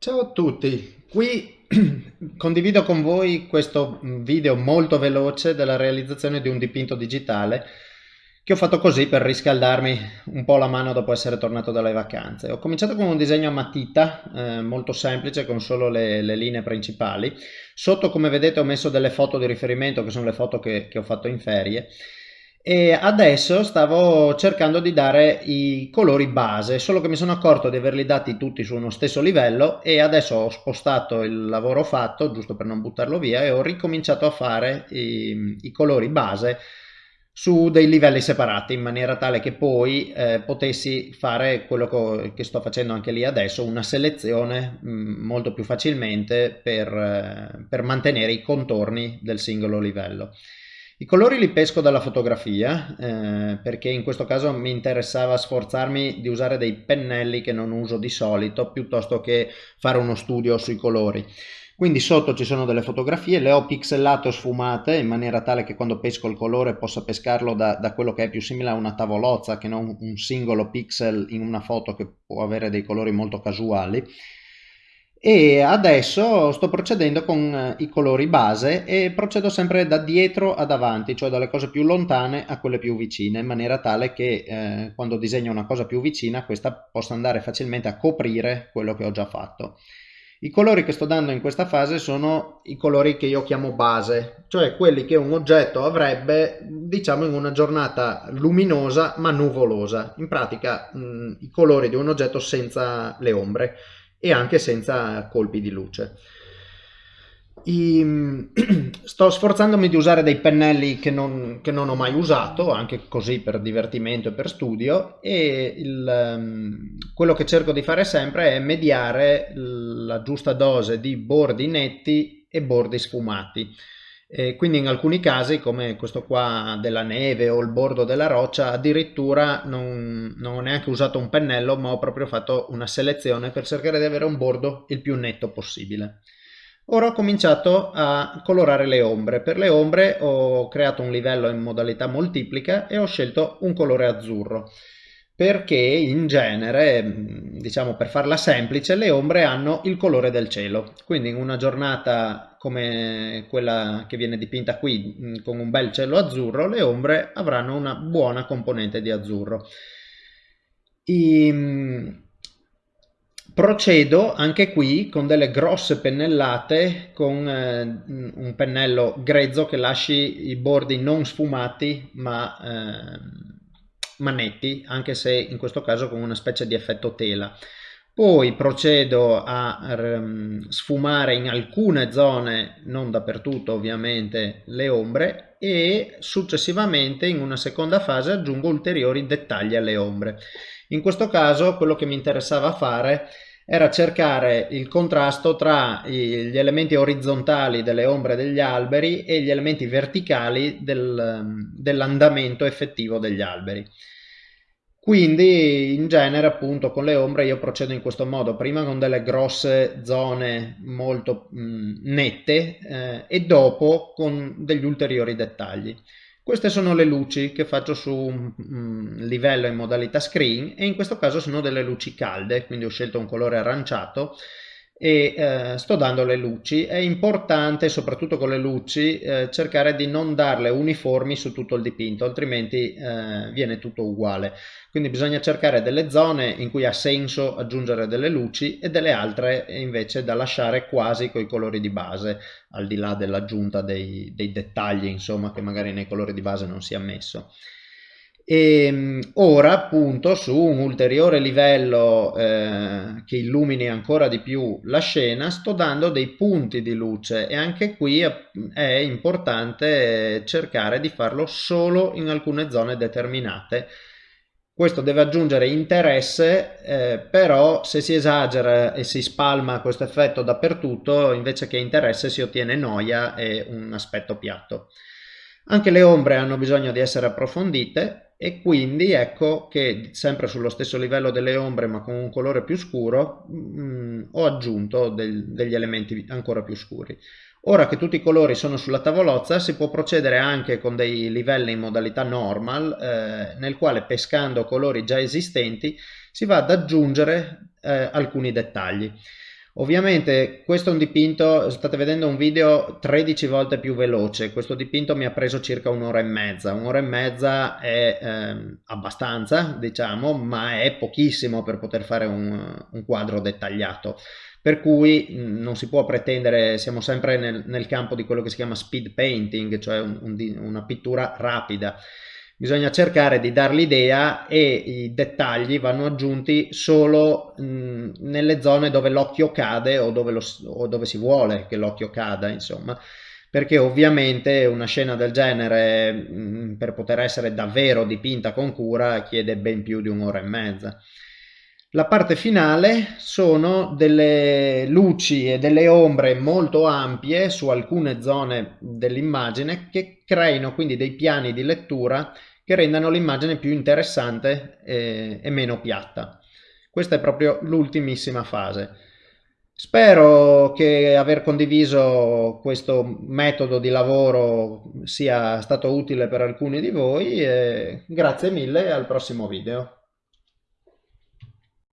Ciao a tutti, qui condivido con voi questo video molto veloce della realizzazione di un dipinto digitale che ho fatto così per riscaldarmi un po' la mano dopo essere tornato dalle vacanze. Ho cominciato con un disegno a matita eh, molto semplice con solo le, le, linee principali. Sotto come vedete ho messo delle foto di riferimento che sono le foto che, che ho fatto in ferie e adesso stavo cercando di dare i colori base, solo che mi sono accorto di averli dati tutti su uno stesso livello e adesso ho spostato il lavoro fatto, giusto per non buttarlo via, e ho ricominciato a fare i, i colori base su dei livelli separati in maniera tale che poi eh, potessi fare quello che, sto facendo anche lì adesso, una selezione mh, mm, molto più facilmente per, eh, per mantenere i contorni del singolo livello. I colori li pesco dalla fotografia eh, perché in questo caso mi interessava sforzarmi di usare dei pennelli che non uso di solito piuttosto che fare uno studio sui colori. Quindi sotto ci sono delle fotografie, le ho pixelato sfumate in maniera tale che quando pesco il colore possa pescarlo da, da quello che è più simile a una tavolozza che non un singolo pixel in una foto che può avere dei colori molto casuali e adesso sto procedendo con eh, i colori base e procedo sempre da dietro ad avanti, cioè dalle cose più lontane a quelle più vicine, in maniera tale che eh, quando disegno una cosa più vicina questa possa andare facilmente a coprire quello che ho già fatto. I colori che sto dando in questa fase sono i colori che io chiamo base, cioè quelli che un oggetto avrebbe diciamo in una giornata luminosa ma nuvolosa, in pratica mh, i colori di un oggetto senza le ombre e anche senza colpi di luce. I, sto sforzandomi di usare dei pennelli che non, che non, ho mai usato, anche così per divertimento e per studio, e il, um, quello che cerco di fare sempre è mediare la giusta dose di bordi netti e bordi sfumati. E quindi in alcuni casi, come questo qua della neve o il bordo della roccia, addirittura non, non ho neanche usato un pennello, ma ho proprio fatto una selezione per cercare di avere un bordo il più netto possibile. Ora ho cominciato a colorare le ombre. Per le ombre ho creato un livello in modalità moltiplica e ho scelto un colore azzurro perché in genere, diciamo per farla semplice, le ombre hanno il colore del cielo. Quindi in una giornata come quella che viene dipinta qui, con un bel cielo azzurro, le ombre avranno una buona componente di azzurro. I, procedo anche qui con delle grosse pennellate con eh, un pennello grezzo che lasci i bordi non sfumati ma eh, manetti, anche se in questo caso con una specie di effetto tela. Poi procedo a um, sfumare in alcune zone, non dappertutto ovviamente, le ombre e successivamente in una seconda fase aggiungo ulteriori dettagli alle ombre. In questo caso quello che mi interessava fare era cercare il contrasto tra gli elementi orizzontali delle ombre degli alberi e gli elementi verticali del, dell'andamento effettivo degli alberi. Quindi in genere appunto con le ombre io procedo in questo modo, prima con delle grosse zone molto mh, nette eh, e dopo con degli ulteriori dettagli. Queste sono le luci che faccio su un mm, livello in modalità screen e in questo caso sono delle luci calde, quindi ho scelto un colore aranciato e eh, sto dando le luci. È importante, soprattutto con le luci, eh, cercare di non darle uniformi su tutto il dipinto, altrimenti eh, viene tutto uguale. Quindi bisogna cercare delle zone in cui ha senso aggiungere delle luci e delle altre invece da lasciare quasi con i colori di base, al di là dell'aggiunta dei, dei dettagli, insomma, che magari nei colori di base non si è messo. E ehm, ora appunto su un ulteriore livello eh, che illumini ancora di più la scena sto dando dei punti di luce e anche qui è importante cercare di farlo solo in alcune zone determinate questo deve aggiungere interesse, eh, però se si esagera e si spalma questo effetto dappertutto, invece che interesse si ottiene noia e un aspetto piatto. Anche le ombre hanno bisogno di essere approfondite e quindi ecco che sempre sullo stesso livello delle ombre ma con un colore più scuro mh, mm, ho aggiunto del, degli elementi ancora più scuri. Ora che tutti i colori sono sulla tavolozza si può procedere anche con dei livelli in modalità normal eh, nel quale pescando colori già esistenti si va ad aggiungere eh, alcuni dettagli. Ovviamente questo è un dipinto, state vedendo un video 13 volte più veloce, questo dipinto mi ha preso circa un'ora e mezza, un'ora e mezza è eh, abbastanza diciamo, ma è pochissimo per poter fare un, un quadro dettagliato. Per cui non si può pretendere, siamo sempre nel, nel, campo di quello che si chiama speed painting, cioè un, un, una pittura rapida bisogna cercare di dar l'idea e i dettagli vanno aggiunti solo mh, nelle zone dove l'occhio cade o dove, lo, o dove si vuole che l'occhio cada insomma. Perché ovviamente una scena del genere mh, per poter essere davvero dipinta con cura chiede ben più di un'ora e mezza la parte finale sono delle luci e delle ombre molto ampie su alcune zone dell'immagine che creino quindi dei piani di lettura che rendano l'immagine più interessante e, e meno piatta. Questa è proprio l'ultimissima fase. Spero che aver condiviso questo metodo di lavoro sia stato utile per alcuni di voi e grazie mille e al prossimo video.